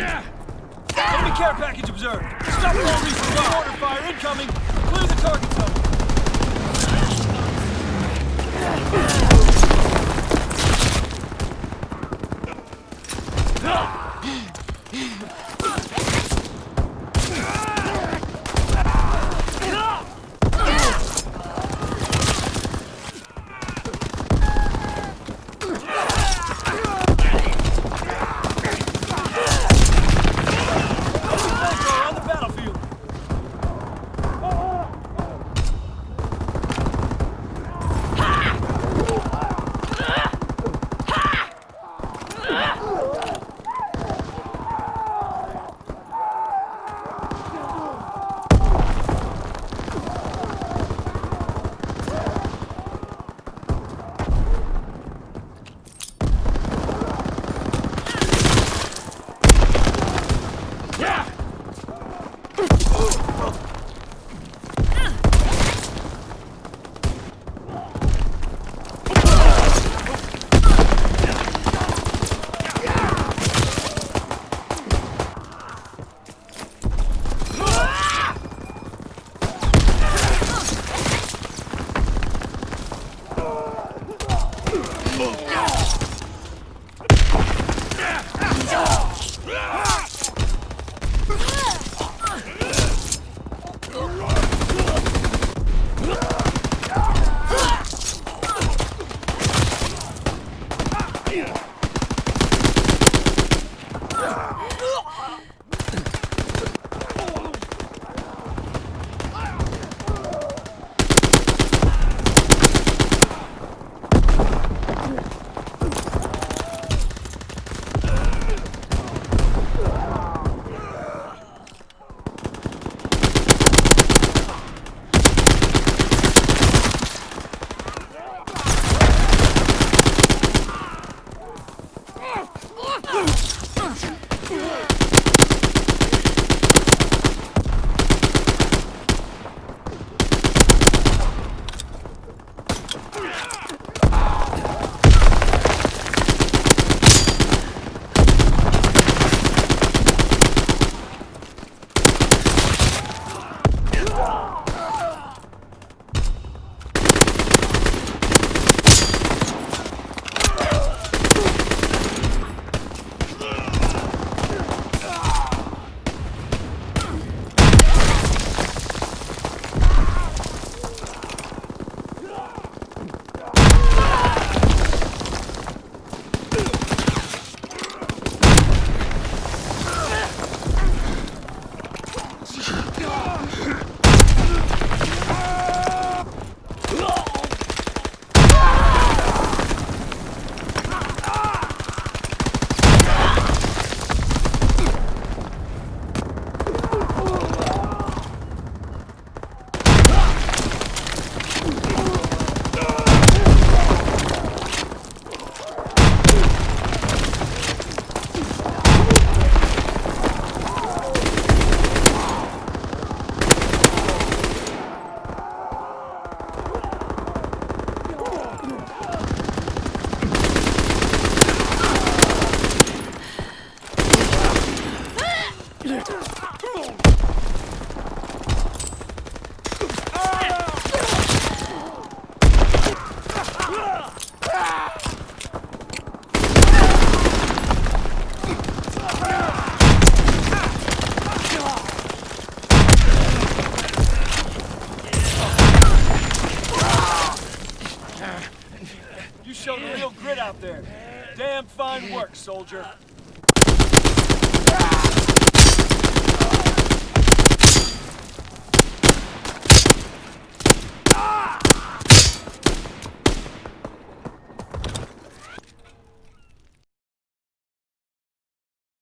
Yeah. Enemy care package observed. Stop all recent order fire incoming. Clear the target zone. Yeah. You showed real grit out there. Damn fine work, soldier.